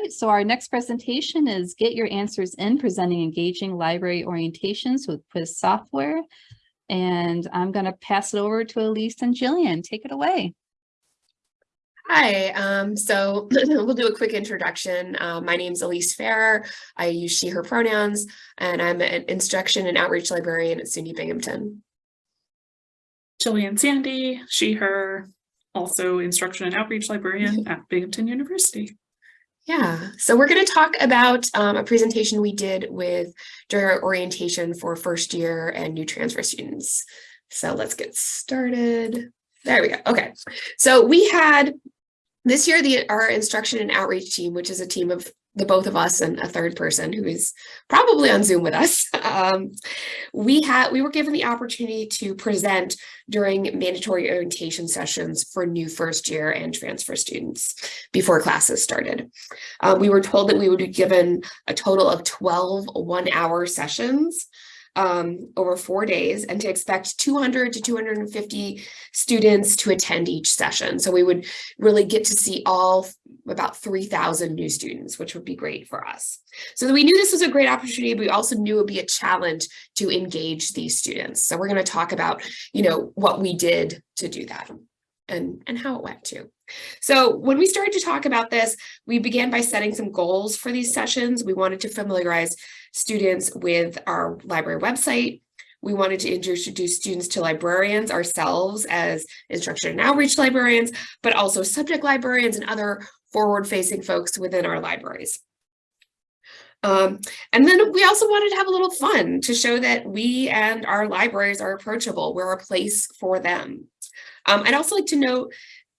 right, so our next presentation is Get Your Answers In, presenting engaging library orientations with quiz software. And I'm going to pass it over to Elise and Jillian. Take it away. Hi, um, so we'll do a quick introduction. Uh, my name's Elise Farrer. I use she, her pronouns, and I'm an instruction and outreach librarian at SUNY Binghamton. Jillian Sandy, she, her, also instruction and outreach librarian at Binghamton University. Yeah, so we're going to talk about um, a presentation we did with during our orientation for first year and new transfer students. So let's get started. There we go. Okay, so we had this year the our instruction and outreach team, which is a team of the both of us and a third person who is probably on Zoom with us. Um, we had we were given the opportunity to present during mandatory orientation sessions for new first year and transfer students before classes started. Uh, we were told that we would be given a total of 12 one hour sessions um, over four days and to expect 200 to 250 students to attend each session. So we would really get to see all about 3,000 new students, which would be great for us. So we knew this was a great opportunity, but we also knew it would be a challenge to engage these students. So we're going to talk about, you know, what we did to do that and, and how it went too. So when we started to talk about this, we began by setting some goals for these sessions. We wanted to familiarize students with our library website. We wanted to introduce students to librarians ourselves as instruction and outreach librarians, but also subject librarians and other forward-facing folks within our libraries. Um, and then we also wanted to have a little fun to show that we and our libraries are approachable. We're a place for them. Um, I'd also like to note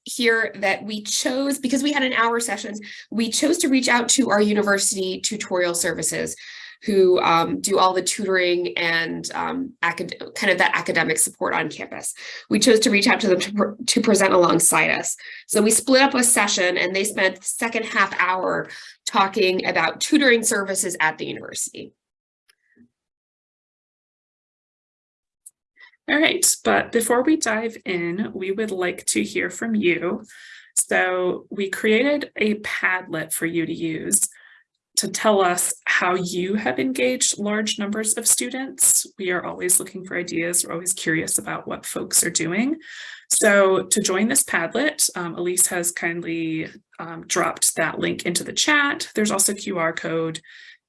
here that we chose, because we had an hour sessions, we chose to reach out to our university tutorial services who um, do all the tutoring and um, kind of that academic support on campus. We chose to reach out to them to, to present alongside us. So we split up a session and they spent the second half hour talking about tutoring services at the university. All right, but before we dive in, we would like to hear from you. So we created a Padlet for you to use to tell us how you have engaged large numbers of students. We are always looking for ideas. We're always curious about what folks are doing. So to join this Padlet, um, Elise has kindly um, dropped that link into the chat. There's also QR code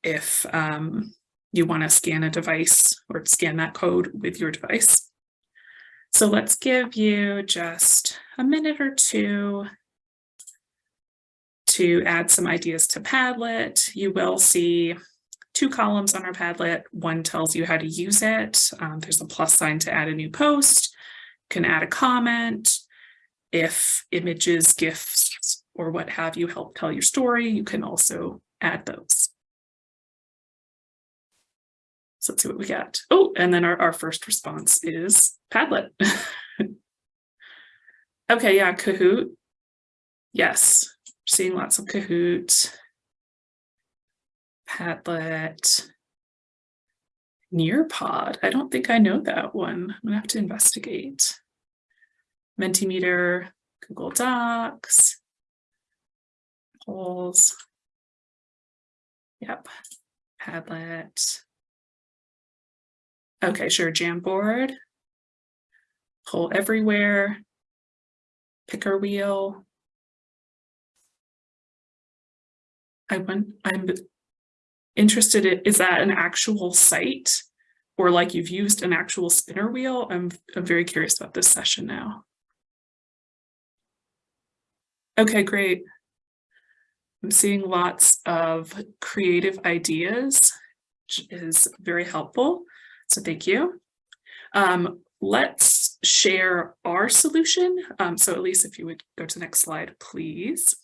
if um, you want to scan a device or scan that code with your device. So let's give you just a minute or two to add some ideas to Padlet. You will see two columns on our Padlet. One tells you how to use it. Um, there's a plus sign to add a new post. You can add a comment. If images, GIFs, or what have you help tell your story, you can also add those. So let's see what we got. Oh, and then our, our first response is Padlet. okay, yeah, Kahoot. Yes, seeing lots of Kahoot. Padlet. Nearpod. I don't think I know that one. I'm gonna have to investigate. Mentimeter, Google Docs, polls. Yep, Padlet. Okay, sure, Jamboard, Poll Everywhere, Picker Wheel. I went, I'm interested in, is that an actual site? Or like you've used an actual spinner wheel? I'm, I'm very curious about this session now. Okay, great. I'm seeing lots of creative ideas, which is very helpful. So thank you. Um, let's share our solution. Um, so Elise, if you would go to the next slide, please.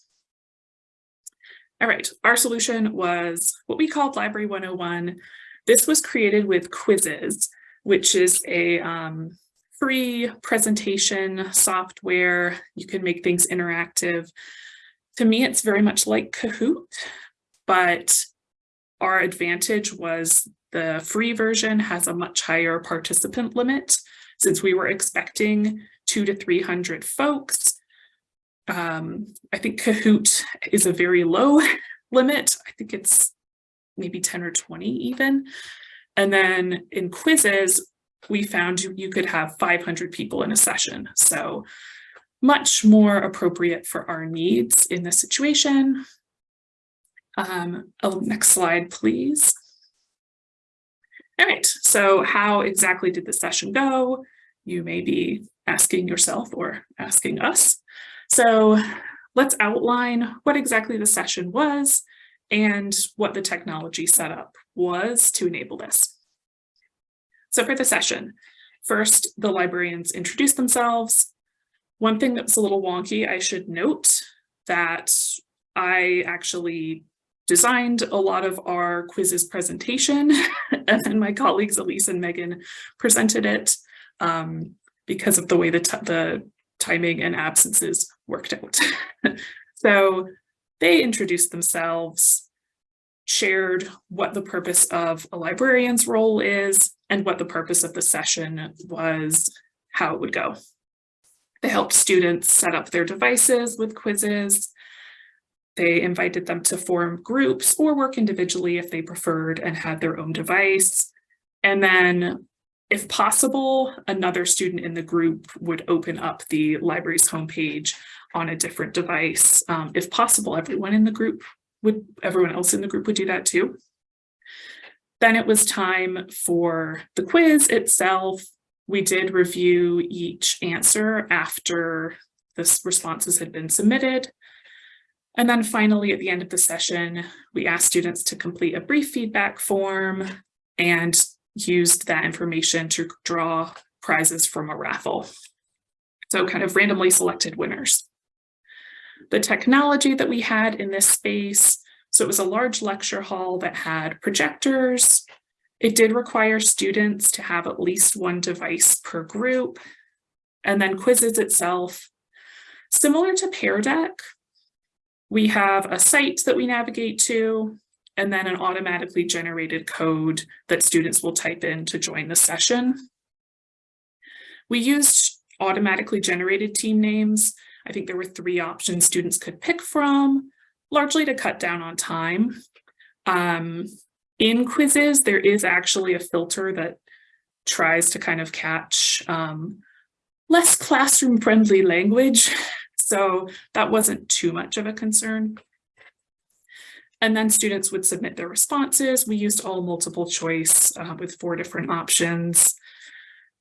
All right, our solution was what we called Library 101. This was created with Quizizz, which is a um, free presentation software. You can make things interactive. To me, it's very much like Kahoot, but our advantage was the free version has a much higher participant limit since we were expecting two to 300 folks. Um, I think Kahoot is a very low limit. I think it's maybe 10 or 20 even. And then in Quizizz, we found you, could have 500 people in a session. So much more appropriate for our needs in this situation. Um, oh, next slide, please. All right, so how exactly did the session go? You may be asking yourself or asking us. So let's outline what exactly the session was and what the technology setup was to enable this. So for the session, first the librarians introduced themselves. One thing that's a little wonky, I should note that I actually designed a lot of our Quizizz presentation and then my colleagues Elise and Megan presented it um, because of the way the, the timing and absences worked out. so they introduced themselves, shared what the purpose of a librarian's role is and what the purpose of the session was, how it would go. They helped students set up their devices with Quizizz. They invited them to form groups or work individually if they preferred and had their own device. And then if possible, another student in the group would open up the library's homepage on a different device. Um, if possible, everyone in the group would, everyone else in the group would do that too. Then it was time for the quiz itself. We did review each answer after the responses had been submitted. And then finally, at the end of the session, we asked students to complete a brief feedback form and used that information to draw prizes from a raffle. So kind of randomly selected winners. The technology that we had in this space, so it was a large lecture hall that had projectors. It did require students to have at least one device per group. And then Quizizz itself, similar to Pear Deck, we have a site that we navigate to, and then an automatically generated code that students will type in to join the session. We used automatically generated team names. I think there were three options students could pick from, largely to cut down on time. Um, in Quizizz, there is actually a filter that tries to kind of catch um, less classroom friendly language so that wasn't too much of a concern. And then students would submit their responses. We used all multiple choice uh, with four different options.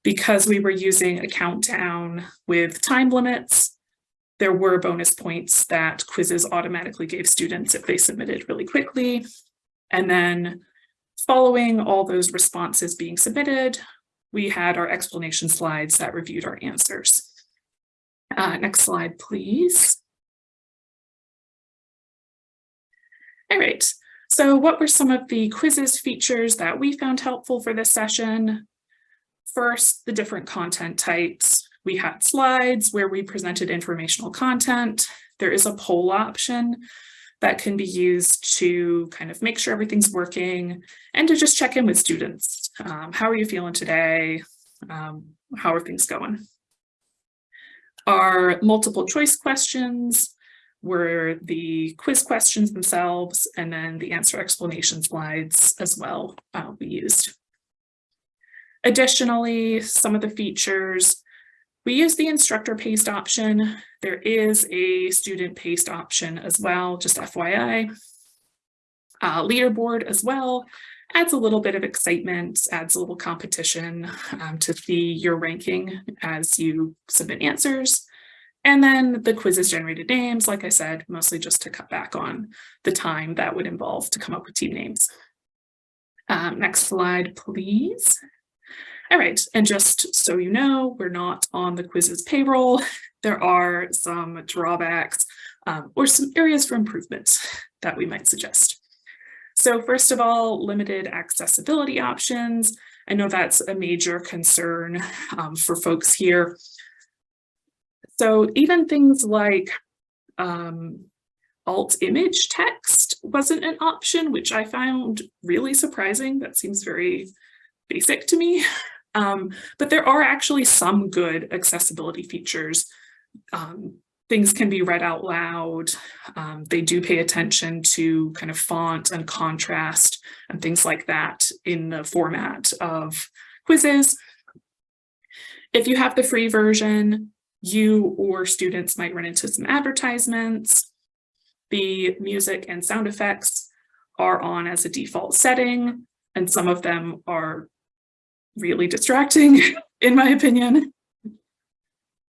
Because we were using a countdown with time limits, there were bonus points that Quizizz automatically gave students if they submitted really quickly. And then following all those responses being submitted, we had our explanation slides that reviewed our answers. Uh, next slide, please. All right, so what were some of the Quizizz features that we found helpful for this session? First, the different content types. We had slides where we presented informational content. There is a poll option that can be used to kind of make sure everything's working and to just check in with students. Um, how are you feeling today? Um, how are things going? Our multiple choice questions were the quiz questions themselves, and then the answer explanation slides as well uh, we used. Additionally, some of the features, we use the instructor paced option. There is a student paced option as well, just FYI. Uh, leaderboard as well, adds a little bit of excitement, adds a little competition um, to see your ranking as you submit answers. And then the Quizizz generated names, like I said, mostly just to cut back on the time that would involve to come up with team names. Um, next slide, please. All right, and just so you know, we're not on the Quizizz payroll. There are some drawbacks um, or some areas for improvement that we might suggest. So first of all, limited accessibility options. I know that's a major concern um, for folks here. So even things like um, alt image text wasn't an option, which I found really surprising. That seems very basic to me. Um, but there are actually some good accessibility features um, things can be read out loud. Um, they do pay attention to kind of font and contrast and things like that in the format of Quizizz. If you have the free version, you or students might run into some advertisements. The music and sound effects are on as a default setting, and some of them are really distracting, in my opinion.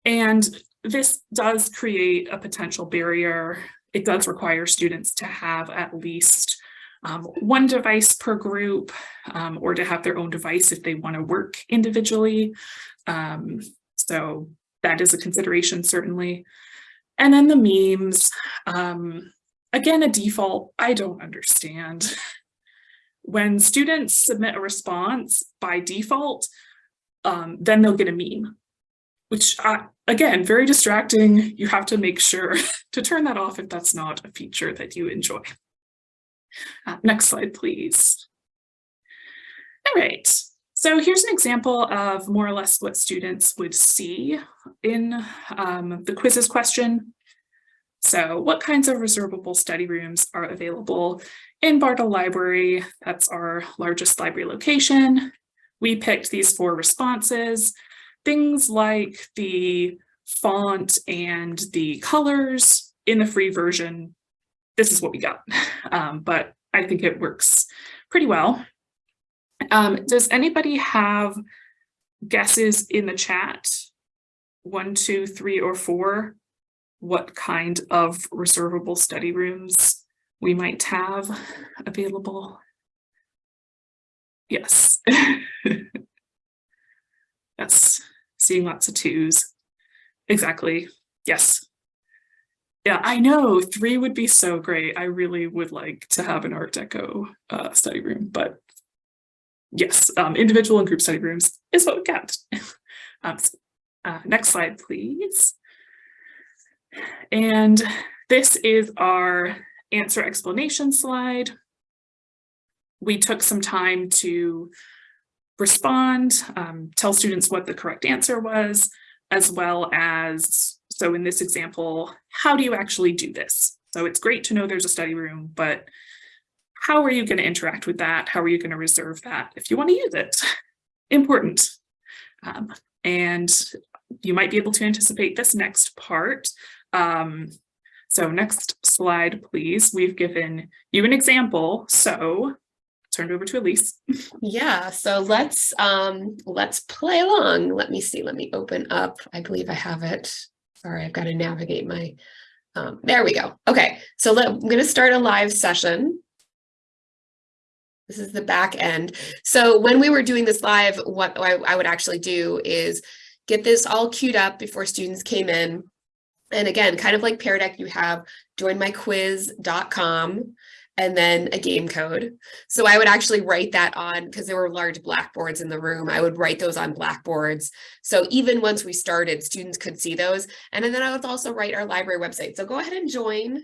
And this does create a potential barrier. It does require students to have at least um, one device per group um, or to have their own device if they want to work individually. Um, so that is a consideration, certainly. And then the memes, um, again, a default, I don't understand. When students submit a response by default, um, then they'll get a meme, which again, very distracting. You have to make sure to turn that off if that's not a feature that you enjoy. Uh, next slide, please. All right, so here's an example of more or less what students would see in um, the Quizizz question. So what kinds of reservable study rooms are available in Bartle Library? That's our largest library location. We picked these four responses, things like the font and the colors in the free version. This is what we got, um, but I think it works pretty well. Um, does anybody have guesses in the chat? One, two, three, or four? What kind of reservable study rooms we might have available? Yes. yes, seeing lots of twos. Exactly, yes. Yeah, I know, three would be so great. I really would like to have an Art Deco uh, study room, but yes, um, individual and group study rooms is what we got. um, so, uh, next slide, please. And this is our answer explanation slide. We took some time to respond, um, tell students what the correct answer was, as well as, so in this example, how do you actually do this? So it's great to know there's a study room, but how are you going to interact with that? How are you going to reserve that if you want to use it? Important. Um, and you might be able to anticipate this next part. Um, so next slide, please. We've given you an example. So turned over to Elise. Yeah, so let's um let's play along. Let me see. Let me open up. I believe I have it. Sorry, I've got to navigate my um there we go. Okay, so let, I'm going to start a live session. This is the back end. So when we were doing this live, what I, I would actually do is get this all queued up before students came in. And again, kind of like Pear Deck, you have joinmyquiz.com and then a game code. So I would actually write that on because there were large blackboards in the room. I would write those on blackboards. So even once we started, students could see those. And then I would also write our library website. So go ahead and join.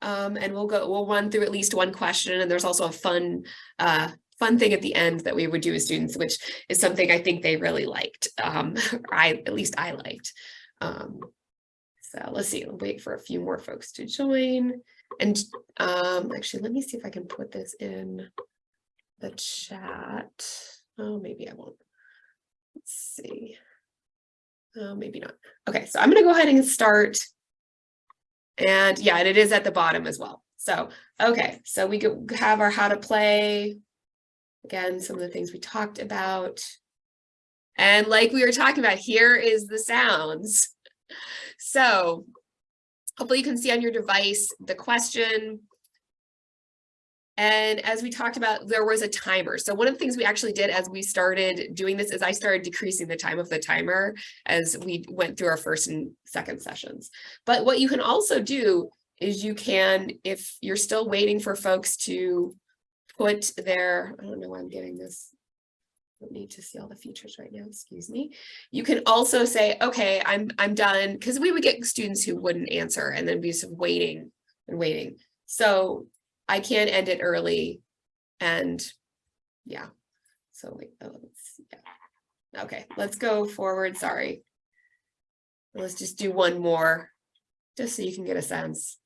Um, and we'll go, we'll run through at least one question. And there's also a fun, uh, fun thing at the end that we would do with students, which is something I think they really liked. Um, I, at least I liked. Um, so let's see, I'll wait for a few more folks to join. And um, actually, let me see if I can put this in the chat. Oh, maybe I won't. Let's see. Oh, maybe not. Okay, so I'm going to go ahead and start. And yeah, and it is at the bottom as well. So, okay, so we could have our how to play. Again, some of the things we talked about. And like we were talking about, here is the sounds. So hopefully you can see on your device the question. And as we talked about, there was a timer. So one of the things we actually did as we started doing this is I started decreasing the time of the timer as we went through our first and second sessions. But what you can also do is you can, if you're still waiting for folks to put their, I don't know why I'm getting this don't need to see all the features right now, excuse me. You can also say, okay, I'm I'm done, because we would get students who wouldn't answer and then be just waiting and waiting. So I can end it early and yeah. So wait, oh, let's, yeah. Okay, let's go forward, sorry. Let's just do one more. just so you can get a sense.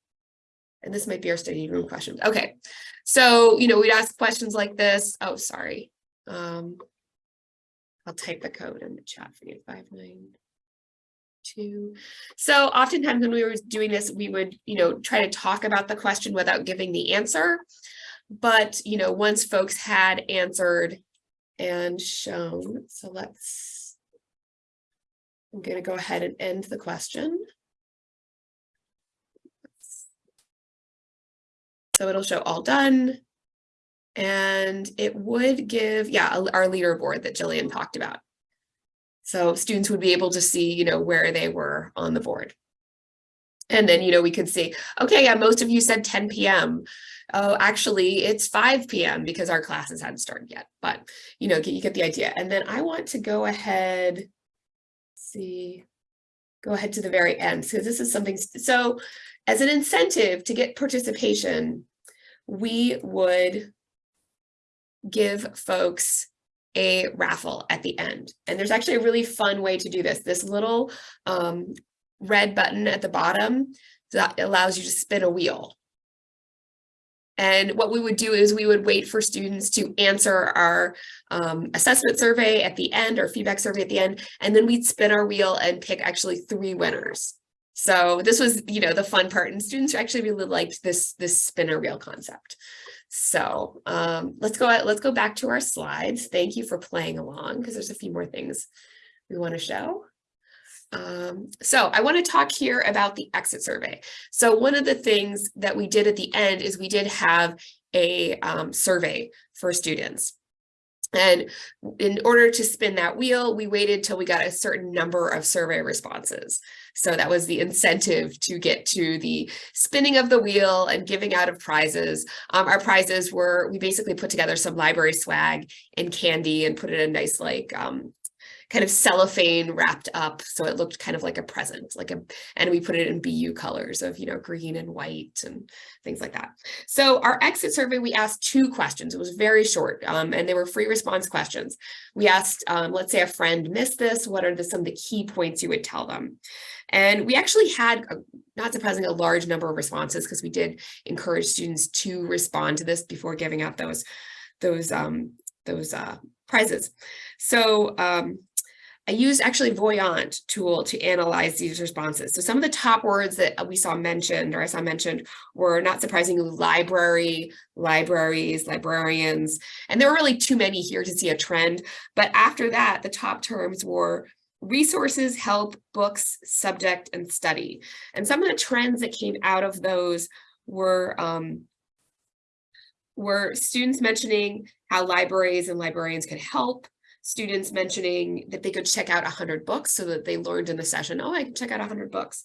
And this might be our study room questions. Okay, so, you know, we'd ask questions like this. Oh, sorry. Um, I'll type the code in the chat for you, five nine two. So oftentimes when we were doing this, we would, you know, try to talk about the question without giving the answer. But, you know, once folks had answered and shown, so let's, I'm gonna go ahead and end the question. So it'll show all done. And it would give, yeah, our leaderboard that Jillian talked about. So students would be able to see, you know, where they were on the board. And then, you know, we could see, okay, yeah, most of you said 10 p.m. Oh, actually, it's 5 p.m. because our classes hadn't started yet. But, you know, you get the idea. And then I want to go ahead, see, go ahead to the very end. So this is something, so as an incentive to get participation, we would give folks a raffle at the end. And there's actually a really fun way to do this. This little um, red button at the bottom that allows you to spin a wheel. And what we would do is we would wait for students to answer our um, assessment survey at the end or feedback survey at the end, and then we'd spin our wheel and pick actually three winners. So this was, you know, the fun part and students actually really liked this, this spinner wheel concept. So um, let's go, let's go back to our slides. Thank you for playing along because there's a few more things we want to show. Um, so I want to talk here about the exit survey. So one of the things that we did at the end is we did have a um, survey for students. And in order to spin that wheel, we waited till we got a certain number of survey responses. So that was the incentive to get to the spinning of the wheel and giving out of prizes. Um, our prizes were, we basically put together some library swag and candy and put it in a nice like um, kind of cellophane wrapped up so it looked kind of like a present like a and we put it in BU colors of you know green and white and things like that. So our exit survey we asked two questions. It was very short um, and they were free response questions. We asked um, let's say a friend missed this what are the some of the key points you would tell them? And we actually had a, not surprisingly a large number of responses because we did encourage students to respond to this before giving out those those um those uh prizes. So um I used actually Voyant tool to analyze these responses. So some of the top words that we saw mentioned or I saw mentioned were not surprisingly library, libraries, librarians, and there were really too many here to see a trend. But after that, the top terms were resources, help, books, subject, and study. And some of the trends that came out of those were um, were students mentioning how libraries and librarians could help, students mentioning that they could check out 100 books so that they learned in the session, oh, I can check out 100 books.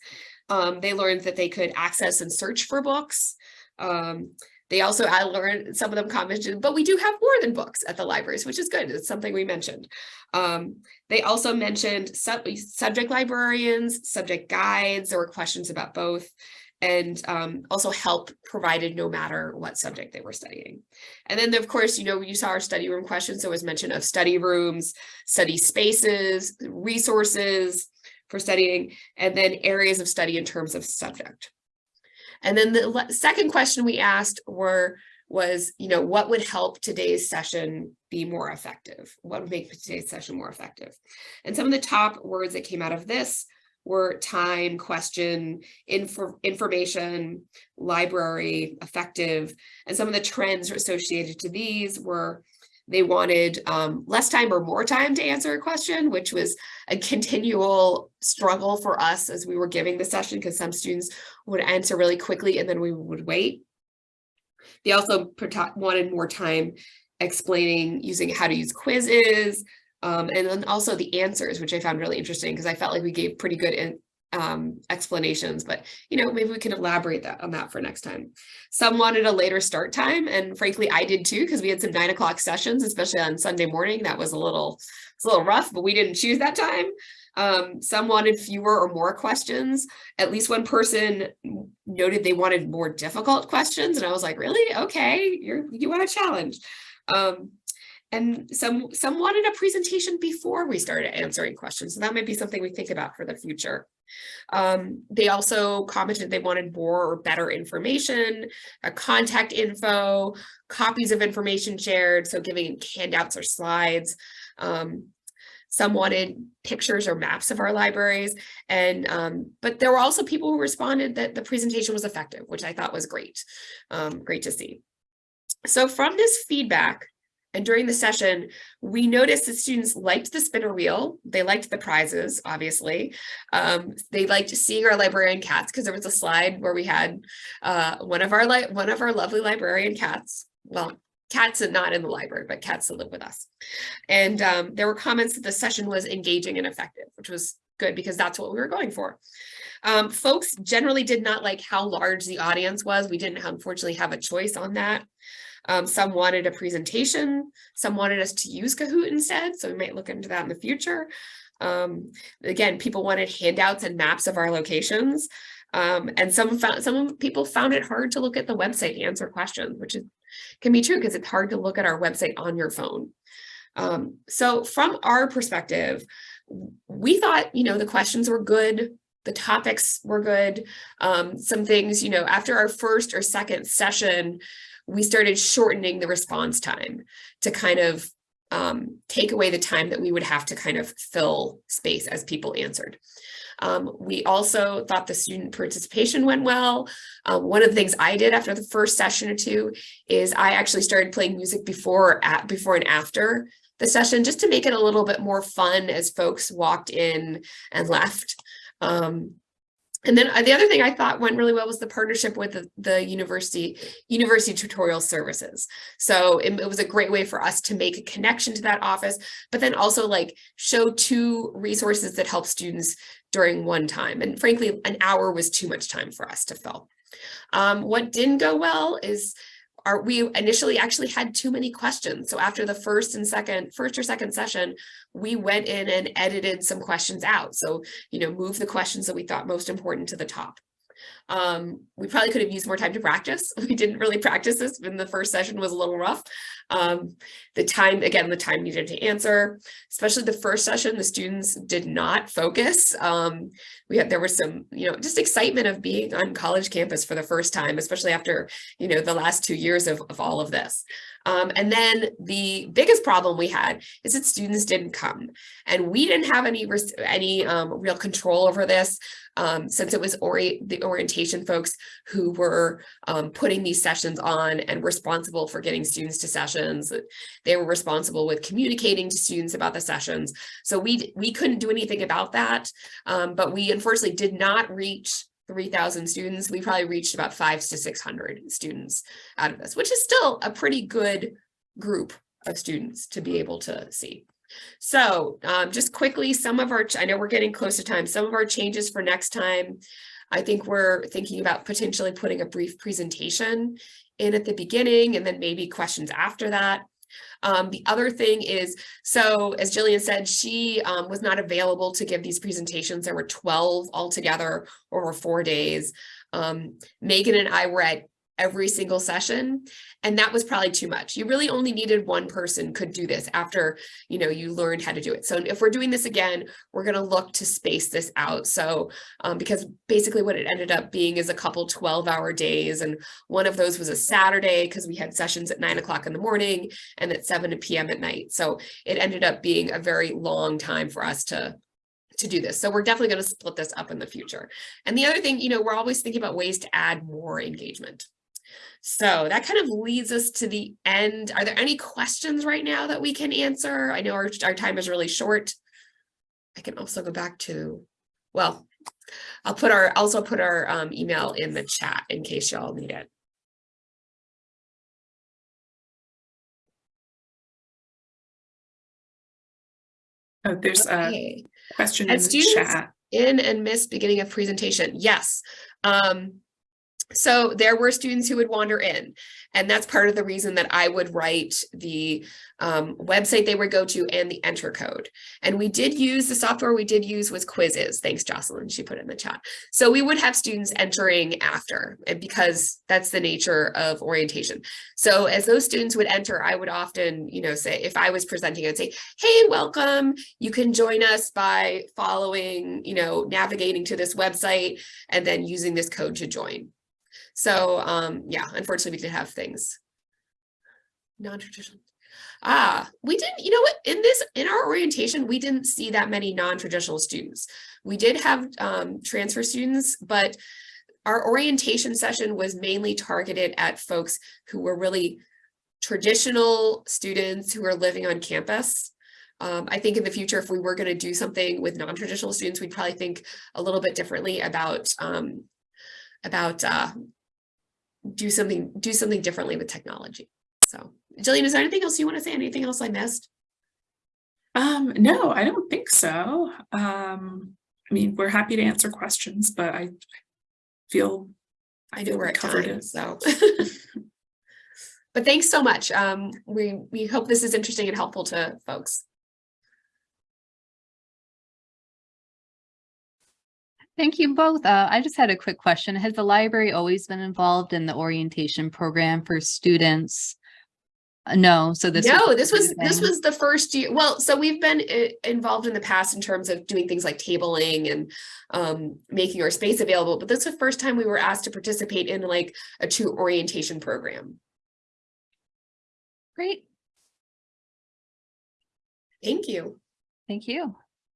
Um, they learned that they could access and search for books. Um, they also, I learned, some of them commented, but we do have more than books at the libraries, which is good. It's something we mentioned. Um, they also mentioned sub subject librarians, subject guides, or questions about both and um, also help provided no matter what subject they were studying. And then of course, you know, you saw our study room questions. There was mention of study rooms, study spaces, resources for studying, and then areas of study in terms of subject. And then the second question we asked were, was, you know, what would help today's session be more effective? What would make today's session more effective? And some of the top words that came out of this were time, question, info, information, library, effective, and some of the trends associated to these were they wanted um, less time or more time to answer a question, which was a continual struggle for us as we were giving the session because some students would answer really quickly and then we would wait. They also wanted more time explaining using how to use Quizizz, um, and then also the answers, which I found really interesting because I felt like we gave pretty good in, um, explanations, but you know, maybe we can elaborate that on that for next time. Some wanted a later start time, and frankly, I did too, because we had some nine o'clock sessions, especially on Sunday morning. That was a little, it's a little rough, but we didn't choose that time. Um, some wanted fewer or more questions. At least one person noted they wanted more difficult questions, and I was like, really? Okay, you're you want a challenge. Um, and some, some wanted a presentation before we started answering questions. So that might be something we think about for the future. Um, they also commented they wanted more or better information, a contact info, copies of information shared, so giving handouts or slides. Um, some wanted pictures or maps of our libraries. And, um, but there were also people who responded that the presentation was effective, which I thought was great. Um, great to see. So from this feedback, and during the session, we noticed that students liked the spinner wheel. They liked the prizes, obviously. Um, they liked seeing our librarian cats because there was a slide where we had uh, one of our one of our lovely librarian cats. Well, cats are not in the library, but cats that live with us. And um, there were comments that the session was engaging and effective, which was good because that's what we were going for. Um, folks generally did not like how large the audience was. We didn't unfortunately have a choice on that. Um, some wanted a presentation, some wanted us to use Kahoot instead, so we might look into that in the future. Um, again, people wanted handouts and maps of our locations. Um, and some found, some people found it hard to look at the website to answer questions, which is, can be true because it's hard to look at our website on your phone. Um, so from our perspective, we thought, you know, the questions were good, the topics were good. Um, some things, you know, after our first or second session, we started shortening the response time to kind of um, take away the time that we would have to kind of fill space as people answered. Um, we also thought the student participation went well. Um, one of the things I did after the first session or two is I actually started playing music before at before and after the session just to make it a little bit more fun as folks walked in and left. Um, and then uh, the other thing I thought went really well was the partnership with the, the university, university tutorial services. So it, it, was a great way for us to make a connection to that office, but then also like show two resources that help students during one time. And frankly, an hour was too much time for us to fill. Um, what didn't go well is our, we initially actually had too many questions. So after the first and second, first or second session, we went in and edited some questions out. So, you know, move the questions that we thought most important to the top. Um, we probably could have used more time to practice. We didn't really practice this when the first session was a little rough. Um, the time, again, the time needed to answer, especially the first session, the students did not focus. Um, we had, there was some, you know, just excitement of being on college campus for the first time, especially after, you know, the last two years of, of all of this. Um, and then the biggest problem we had is that students didn't come and we didn't have any, any um, real control over this um, since it was ori the orientation folks who were um, putting these sessions on and responsible for getting students to sessions. They were responsible with communicating to students about the sessions. So we, we couldn't do anything about that, um, but we unfortunately did not reach 3,000 students. We probably reached about five to 600 students out of this, which is still a pretty good group of students to be able to see. So um, just quickly, some of our, I know we're getting close to time, some of our changes for next time, I think we're thinking about potentially putting a brief presentation in at the beginning and then maybe questions after that. Um, the other thing is, so as Jillian said, she um, was not available to give these presentations. There were 12 altogether over four days. Um, Megan and I were at every single session. And that was probably too much. You really only needed one person could do this after, you know, you learned how to do it. So if we're doing this again, we're going to look to space this out. So um, because basically what it ended up being is a couple 12 hour days. And one of those was a Saturday because we had sessions at nine o'clock in the morning and at 7 p.m. at night. So it ended up being a very long time for us to to do this. So we're definitely going to split this up in the future. And the other thing, you know, we're always thinking about ways to add more engagement. So that kind of leads us to the end. Are there any questions right now that we can answer? I know our, our time is really short. I can also go back to, well, I'll put our, also put our um, email in the chat in case y'all need it. Oh, there's Okay. a question in the chat. in and miss beginning of presentation. Yes. Um, So there were students who would wander in, and that's part of the reason that I would write the um, website they would go to and the enter code. And we did use the software we did use was Quizizz. Thanks, Jocelyn. She put in the chat. So we would have students entering after, and because that's the nature of orientation. So as those students would enter, I would often, you know, say if I was presenting, I'd say, "Hey, welcome. You can join us by following, you know, navigating to this website and then using this code to join." So um, yeah, unfortunately, we did have things. Non-traditional. Ah, we didn't, you know what, in this, in our orientation, we didn't see that many non-traditional students. We did have um, transfer students, but our orientation session was mainly targeted at folks who were really traditional students who are living on campus. Um, I think in the future, if we were going to do something with non-traditional students, we'd probably think a little bit differently about um, about uh, do something do something differently with technology. So, Jillian, is there anything else you want to say? Anything else I missed? Um, no, I don't think so. Um, I mean, we're happy to answer questions, but I feel I know we're at covered time, it. so. but thanks so much. Um, we we hope this is interesting and helpful to folks. Thank you both. Uh, I just had a quick question. Has the library always been involved in the orientation program for students? Uh, No, so this. no, a this was this was the first year. Well, so we've been involved in the past in terms of doing things like tabling and um, making our space available. But this is the first time we were asked to participate in like a true orientation program. Great. Thank you. Thank you.